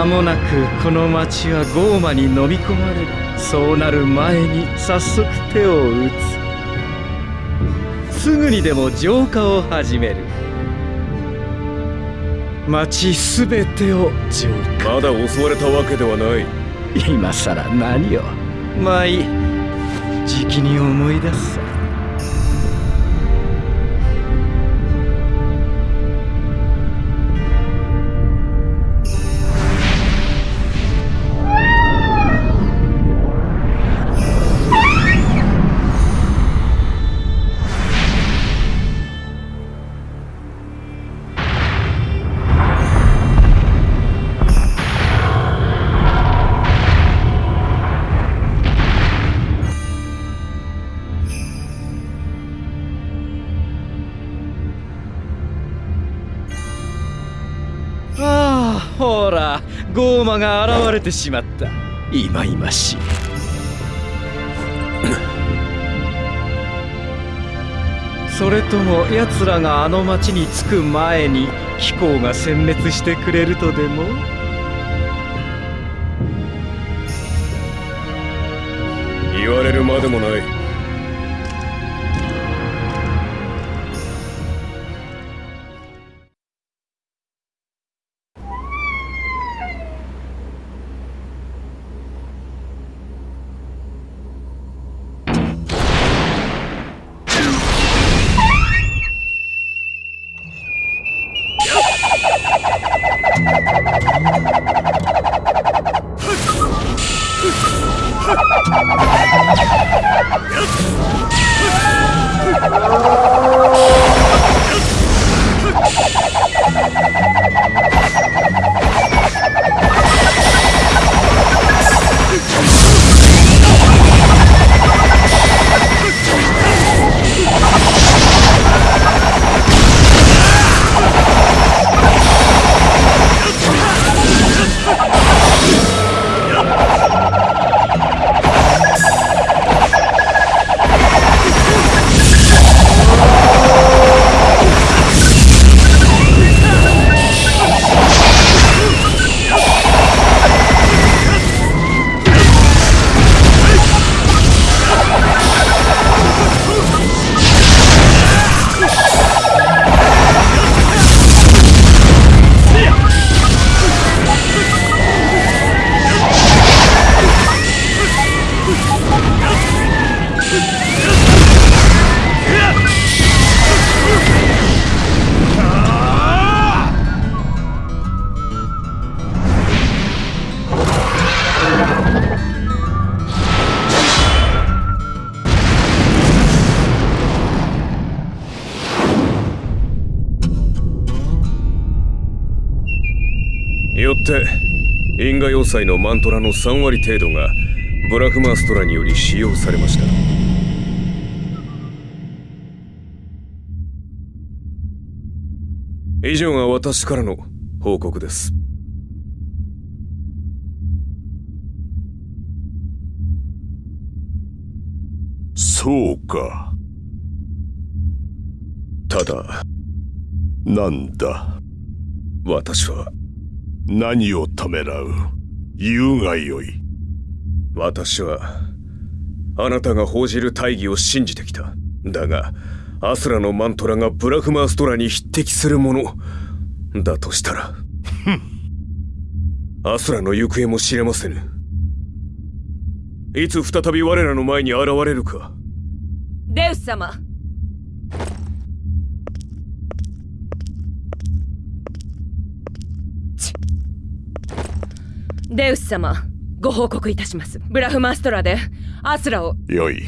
間もなくこの町はゴーマに飲み込まれる。そうなる前に早速手を打つ。すぐにでも浄化を始める。町すべてを浄化。まだ襲われたわけではない。今さら何を。まあいい。じきに思い出すさゴーマが現れてしまった。いまい。ましいそれとも奴らがあの町に着く前に貴公が殲滅してくれるとでも？言われるまでもない。因果要塞のマントラの3割程度がブラフマーストラにより使用されました。以上が私からの報告です。そうか。ただなんだ？私は何をためらう？言うがよい。私はあなたが報じる大義を信じてきた。だがアスラのマントラがブラフマーストラに匹敵するものだとしたらアスラの行方も知れませぬ。いつ再び我らの前に現れるか。デウス様デウス様ご報告いたします。ブラフマストラでアスラを。よい。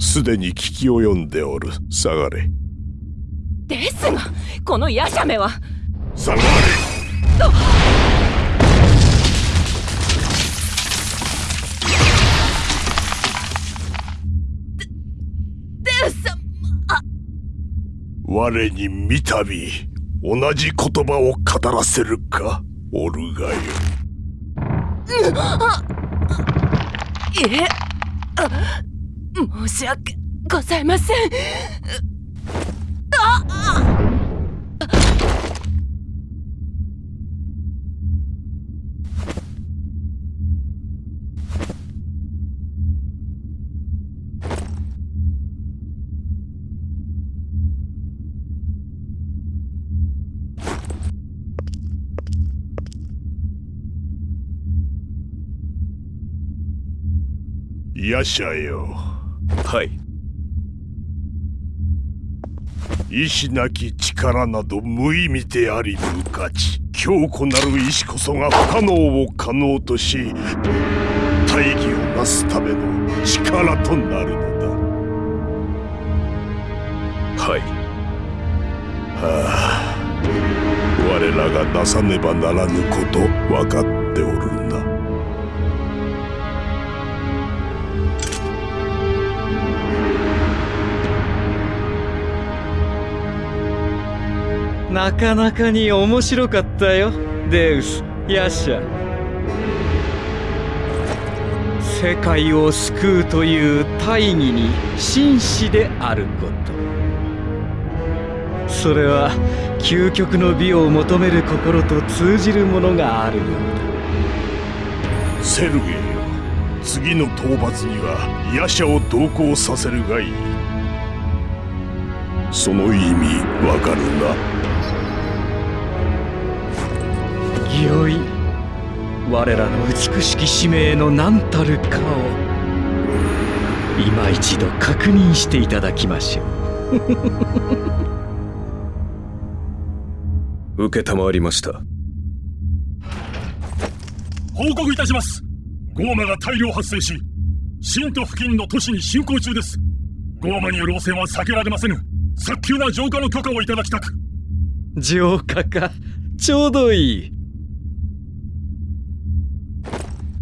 すでに聞き及んでおる。下がれ。ですがこのヤシャメは。下がれ。デウス様。我に三度同じ言葉を語らせるか？おるがよえあ申し訳ございません。ヤシャよ。はい。意志なき力など無意味であり無価値。強固なる意志こそが不可能を可能とし大義をなすための力となるのだ。はい。はあ。我らがなさねばならぬこと分かっておるなかなかに面白かったよ。デウスヤシャ世界を救うという大義に真摯であること。それは究極の美を求める心と通じるものがあるようだ。セルゲイよ次の討伐にはヤシャを同行させるがいい。その意味わかるな？だ御意我らの美しき使命の何たるかを。今一度確認していただきましょ承 りました。報告いたします。ゴーマが大量発生し新都付近の都市に進行中です。ゴーマによる汚染は避けられませぬ早急な浄化の許可をいただきたく。浄化か。ちょうどいい。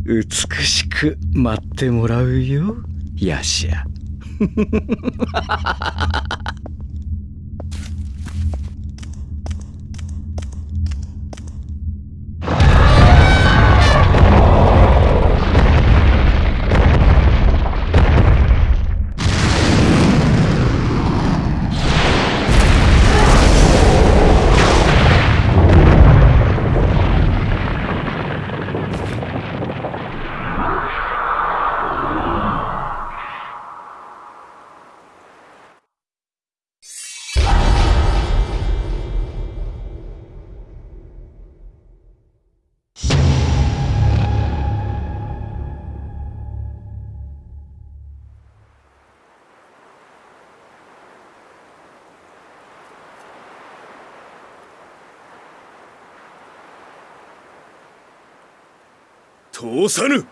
美しく待ってもらうよヤシャ通さぬ。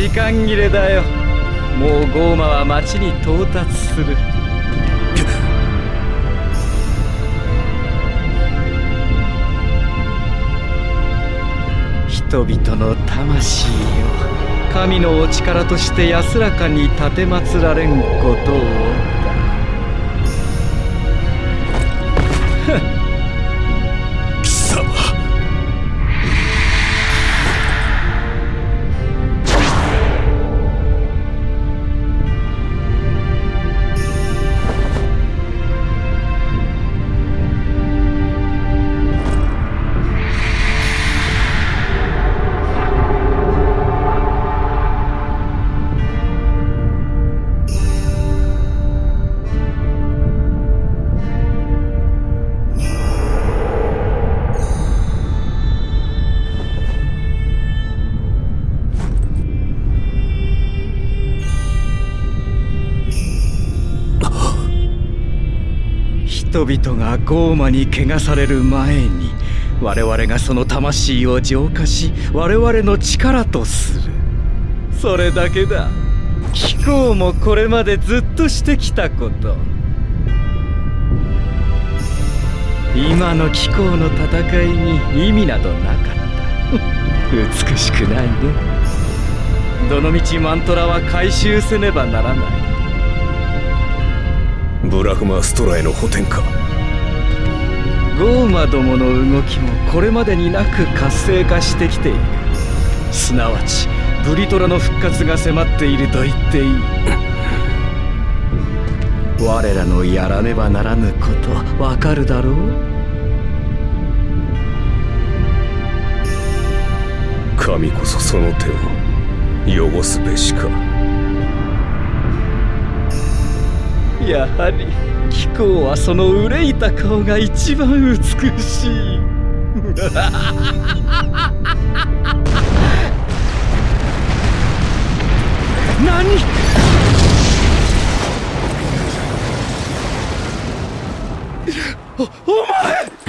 時間切れだよ。もうゴーマは町に到達する。人々の魂を神のお力として安らかに奉られんことを。人々がゴーマに汚される前に我々がその魂を浄化し我々の力とする。それだけだ。貴公もこれまでずっとしてきたこと。今の貴公の戦いに意味などなかった。美しくないね。どのみちマントラは回収せねばならない。ブラフマストラへの補填か。ゴーマどもの動きもこれまでになく活性化してきている。すなわちブリトラの復活が迫っていると言っていい。我らのやらねばならぬことわかるだろう？神こそその手を汚すべしかやはり貴公はその憂いた顔が一番美しい。何？おお前！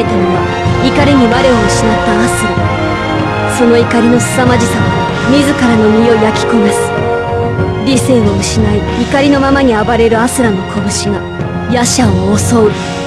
えたのは怒りに我を失ったアスラ。その怒りの凄まじさは自らの身を焼き焦がす。理性を失い怒りのままに暴れるアスラの拳がヤシャを襲う。